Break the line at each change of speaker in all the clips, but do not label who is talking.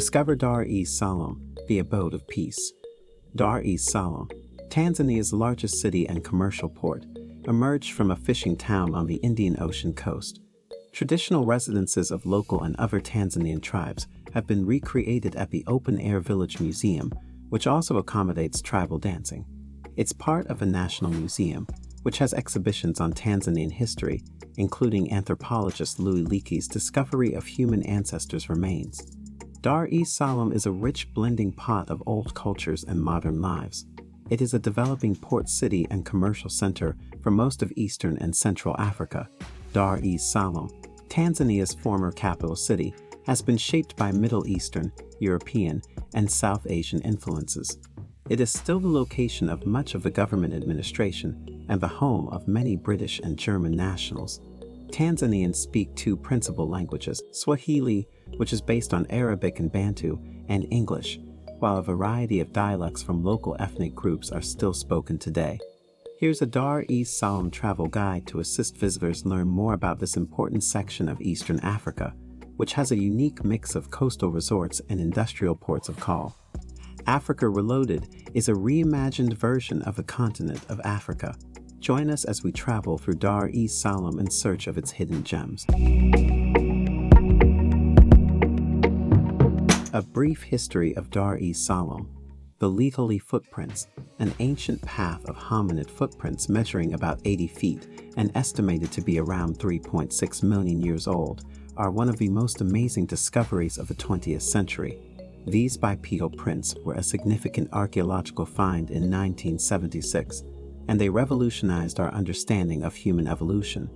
Discover Dar es Salaam, the abode of peace. Dar es Salaam, Tanzania's largest city and commercial port, emerged from a fishing town on the Indian Ocean coast. Traditional residences of local and other Tanzanian tribes have been recreated at the Open Air Village Museum, which also accommodates tribal dancing. It's part of a national museum, which has exhibitions on Tanzanian history, including anthropologist Louis Leakey's discovery of human ancestors' remains. Dar es Salaam is a rich blending pot of old cultures and modern lives. It is a developing port city and commercial center for most of Eastern and Central Africa. Dar es Salaam, Tanzania's former capital city, has been shaped by Middle Eastern, European, and South Asian influences. It is still the location of much of the government administration and the home of many British and German nationals. Tanzanians speak two principal languages, Swahili, which is based on Arabic and Bantu, and English, while a variety of dialects from local ethnic groups are still spoken today. Here's a Dar es Salaam travel guide to assist visitors learn more about this important section of Eastern Africa, which has a unique mix of coastal resorts and industrial ports of call. Africa Reloaded is a reimagined version of the continent of Africa. Join us as we travel through Dar es Salaam in search of its hidden gems. A brief history of Dar es Salaam. The Laetoli footprints, an ancient path of hominid footprints measuring about 80 feet and estimated to be around 3.6 million years old, are one of the most amazing discoveries of the 20th century. These bipedal prints were a significant archaeological find in 1976, and they revolutionized our understanding of human evolution.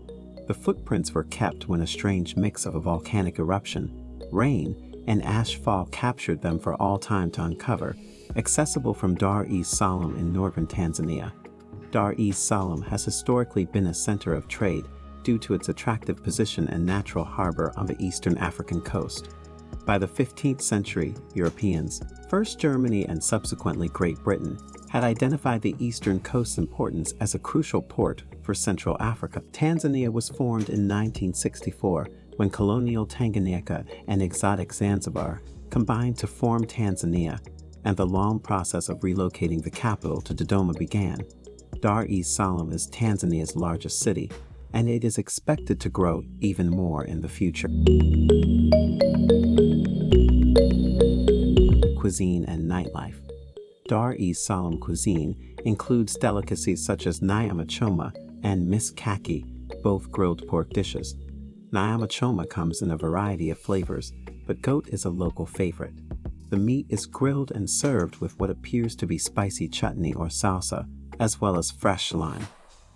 The footprints were kept when a strange mix of a volcanic eruption, rain, and ash fall captured them for all time to uncover, accessible from Dar es Salaam in northern Tanzania. Dar es Salaam has historically been a center of trade due to its attractive position and natural harbor on the eastern African coast. By the 15th century, Europeans, first Germany and subsequently Great Britain, had identified the eastern coast's importance as a crucial port for Central Africa. Tanzania was formed in 1964 when colonial Tanganyika and exotic Zanzibar combined to form Tanzania, and the long process of relocating the capital to Dodoma began. Dar es Salaam is Tanzania's largest city, and it is expected to grow even more in the future. Cuisine and nightlife. Dar es Salaam cuisine includes delicacies such as nyama choma and mishkaki, both grilled pork dishes. Nyama choma comes in a variety of flavors, but goat is a local favorite. The meat is grilled and served with what appears to be spicy chutney or salsa, as well as fresh lime.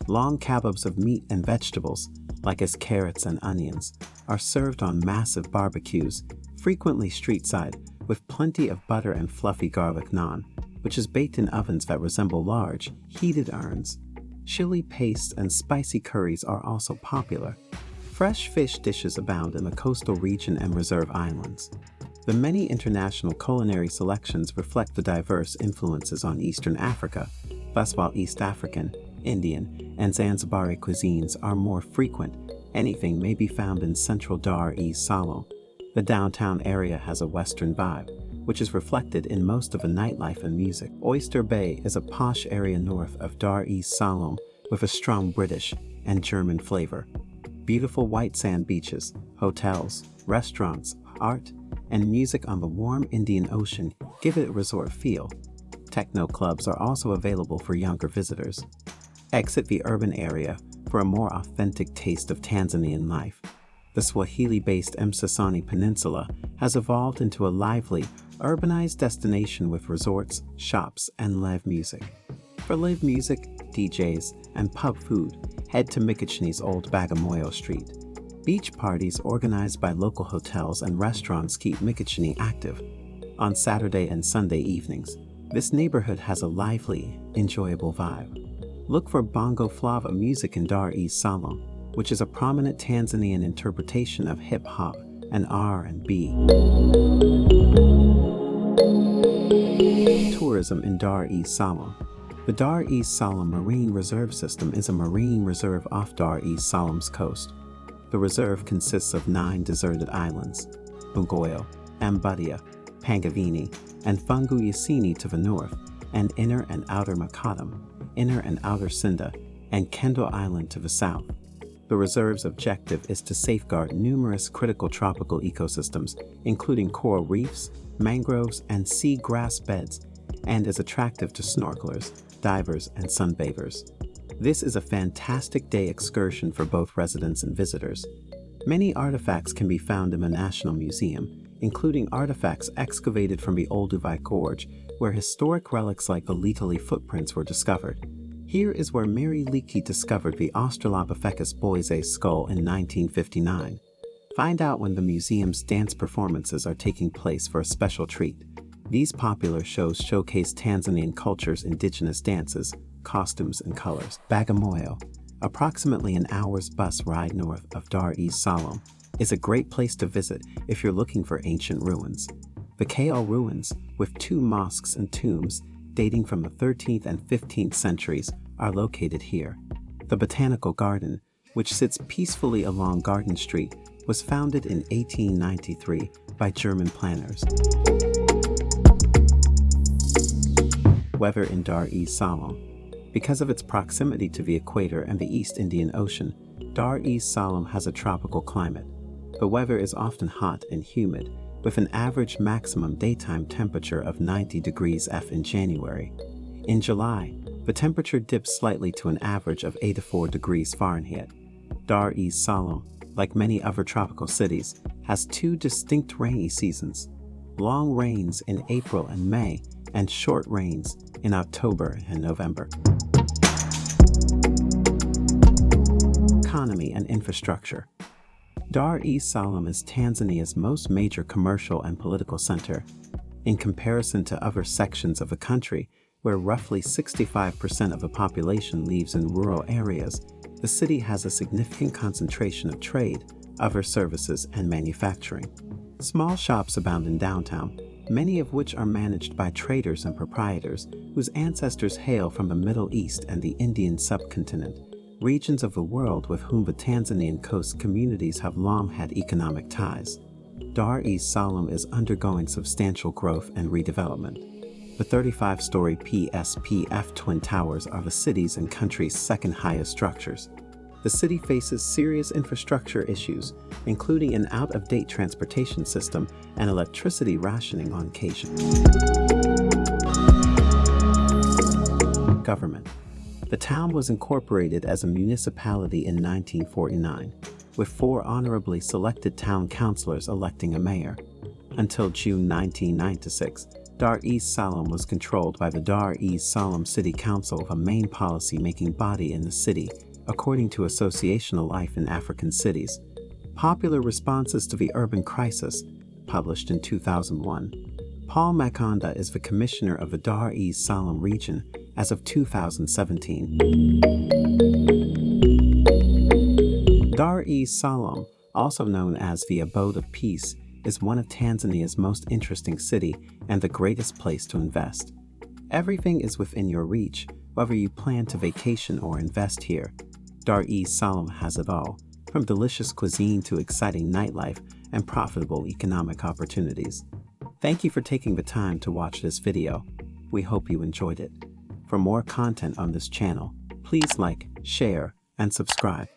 Long kebabs of meat and vegetables, like as carrots and onions, are served on massive barbecues, frequently street-side, with plenty of butter and fluffy garlic naan, which is baked in ovens that resemble large, heated urns. Chili paste and spicy curries are also popular. Fresh fish dishes abound in the coastal region and reserve islands. The many international culinary selections reflect the diverse influences on Eastern Africa, thus while East African, Indian, and Zanzibari cuisines are more frequent, anything may be found in central Dar es Salaam. The downtown area has a western vibe, which is reflected in most of the nightlife and music. Oyster Bay is a posh area north of Dar es Salaam with a strong British and German flavor. Beautiful white sand beaches, hotels, restaurants, art, and music on the warm Indian Ocean give it a resort feel. Techno clubs are also available for younger visitors. Exit the urban area for a more authentic taste of Tanzanian life. The Swahili-based Msasani Peninsula has evolved into a lively, urbanized destination with resorts, shops, and live music. For live music, DJs, and pub food, head to Mikocheni's Old Bagamoyo Street. Beach parties organized by local hotels and restaurants keep Mikocheni active. On Saturday and Sunday evenings, this neighborhood has a lively, enjoyable vibe. Look for Bongo Flava music in Dar es Salaam, which is a prominent Tanzanian interpretation of hip-hop and R&B. Tourism in Dar es Salaam The Dar es Salaam Marine Reserve System is a marine reserve off Dar es Salaam's coast. The reserve consists of nine deserted islands, Bongoyo, Ambadia, Pangavini, and Funguyasini to the north, and Inner and Outer Makatam, Inner and Outer Sinda, and Kendall Island to the south. The reserve's objective is to safeguard numerous critical tropical ecosystems, including coral reefs, mangroves, and sea grass beds, and is attractive to snorkelers, divers, and sunbathers. This is a fantastic day excursion for both residents and visitors. Many artifacts can be found in the National Museum, including artifacts excavated from the Olduvai Gorge, where historic relics like the Laetoli footprints were discovered. Here is where Mary Leakey discovered the Australopithecus boisei skull in 1959. Find out when the museum's dance performances are taking place for a special treat. These popular shows showcase Tanzanian culture's indigenous dances, costumes, and colors. Bagamoyo, approximately an hour's bus ride north of Dar es Salaam, is a great place to visit if you're looking for ancient ruins. The Kaole ruins, with two mosques and tombs, dating from the 13th and 15th centuries are located here. The Botanical Garden, which sits peacefully along Garden Street, was founded in 1893 by German planners. Weather in Dar es Salaam. Because of its proximity to the equator and the East Indian Ocean, Dar es Salaam has a tropical climate. The weather is often hot and humid, with an average maximum daytime temperature of 90 degrees F in January. In July, the temperature dips slightly to an average of 84 degrees Fahrenheit. Dar es Salaam, like many other tropical cities, has two distinct rainy seasons, long rains in April and May and short rains in October and November. Economy and infrastructure Dar es Salaam is Tanzania's most major commercial and political center. In comparison to other sections of the country, where roughly 65% of the population lives in rural areas, the city has a significant concentration of trade, other services, and manufacturing. Small shops abound in downtown, many of which are managed by traders and proprietors whose ancestors hail from the Middle East and the Indian subcontinent regions of the world with whom the Tanzanian coast communities have long had economic ties. Dar es Salaam is undergoing substantial growth and redevelopment. The 35-story PSPF Twin Towers are the city's and country's second highest structures. The city faces serious infrastructure issues, including an out-of-date transportation system and electricity rationing on occasion. Government the town was incorporated as a municipality in 1949, with four honorably selected town councilors electing a mayor. Until June 1996, Dar es Salaam was controlled by the Dar es Salaam City Council, a main policy-making body in the city, according to Associational Life in African Cities. Popular responses to the urban crisis, published in 2001. Paul Makonda is the commissioner of the Dar es Salaam region as of 2017. Dar es Salaam, also known as the Abode of Peace, is one of Tanzania's most interesting city and the greatest place to invest. Everything is within your reach, whether you plan to vacation or invest here. Dar es Salaam has it all, from delicious cuisine to exciting nightlife and profitable economic opportunities. Thank you for taking the time to watch this video. We hope you enjoyed it. For more content on this channel, please like, share, and subscribe.